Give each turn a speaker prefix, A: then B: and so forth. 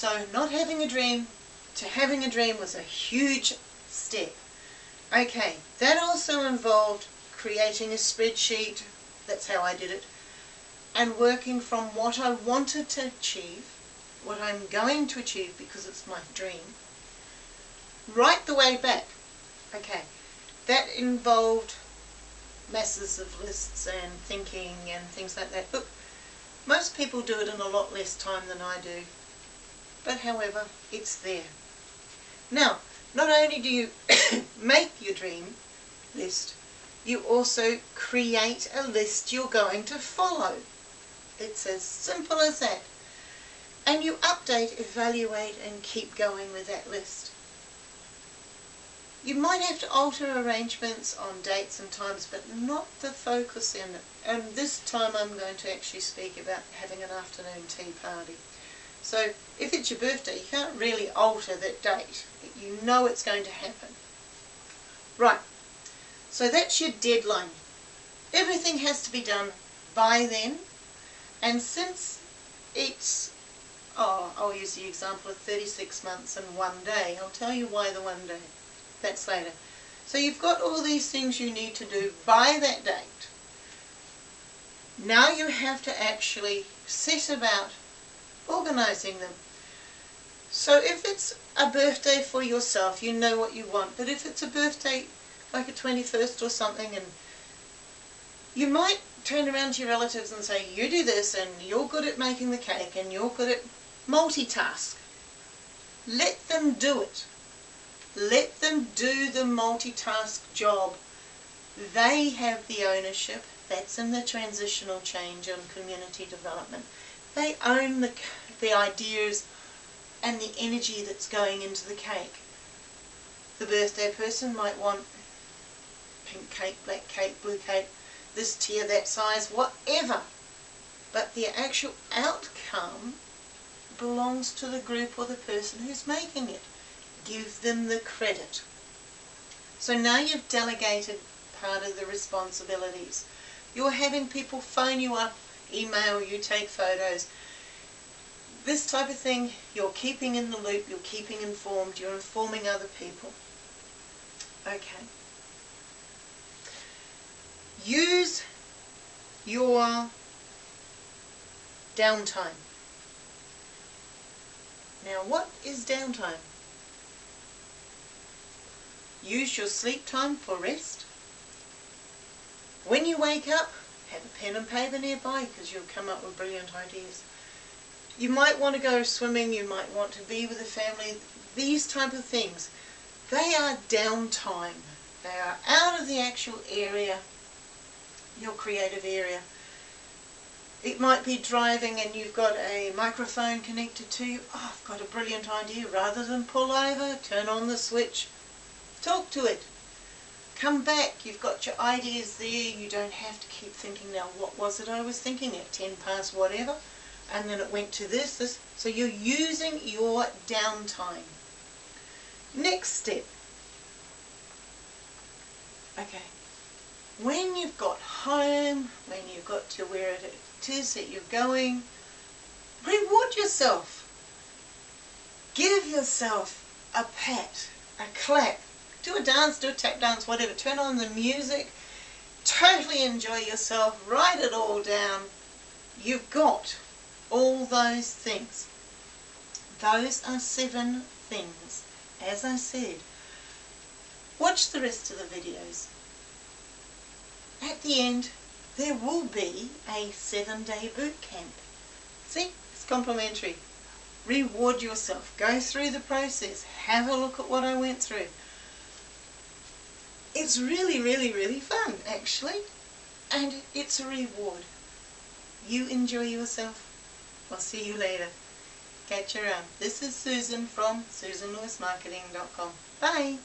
A: So not having a dream to having a dream was a huge step. Okay, that also involved creating a spreadsheet, that's how I did it, and working from what I wanted to achieve, what I'm going to achieve because it's my dream, right the way back. Okay, that involved masses of lists and thinking and things like that. Look, most people do it in a lot less time than I do, but however, it's there. Now, not only do you make your dream list, you also create a list you're going to follow. It's as simple as that. And you update, evaluate and keep going with that list. You might have to alter arrangements on dates and times, but not the focus in it. And this time I'm going to actually speak about having an afternoon tea party. So if it's your birthday, you can't really alter that date. You know it's going to happen. Right, so that's your deadline. Everything has to be done by then. And since it's, oh, I'll use the example of 36 months and one day. I'll tell you why the one day. That's later. So you've got all these things you need to do by that date. Now you have to actually set about organising them. So if it's a birthday for yourself, you know what you want. But if it's a birthday like a 21st or something and you might turn around to your relatives and say, you do this and you're good at making the cake and you're good at multitask. Let them do it. Let them do the multitask job. They have the ownership. That's in the transitional change and community development. They own the, the ideas and the energy that's going into the cake. The birthday person might want pink cake, black cake, blue cake, this tier, that size, whatever. But the actual outcome belongs to the group or the person who's making it. Give them the credit. So now you've delegated part of the responsibilities. You're having people phone you up, email you, take photos. This type of thing, you're keeping in the loop, you're keeping informed, you're informing other people. Okay. Use your downtime. Now what is downtime? Use your sleep time for rest. When you wake up, have a pen and paper nearby because you'll come up with brilliant ideas. You might want to go swimming, you might want to be with a family, these type of things. They are downtime. They are out of the actual area your creative area. It might be driving and you've got a microphone connected to you. Oh, I've got a brilliant idea. Rather than pull over, turn on the switch, talk to it. Come back, you've got your ideas there. You don't have to keep thinking, now what was it I was thinking at 10 past whatever? And then it went to this, this. So you're using your downtime. Next step. Okay, when you've got home, when you've got to where it is that you're going, reward yourself. Give yourself a pat, a clap. Do a dance, do a tap dance, whatever. Turn on the music. Totally enjoy yourself. Write it all down. You've got all those things. Those are seven things. As I said, watch the rest of the videos at the end there will be a seven day boot camp. See, it's complimentary. Reward yourself. Go through the process. Have a look at what I went through. It's really, really, really fun, actually. And it's a reward. You enjoy yourself. I'll see you later. Catch you around. This is Susan from SusanLewisMarketing.com. Bye.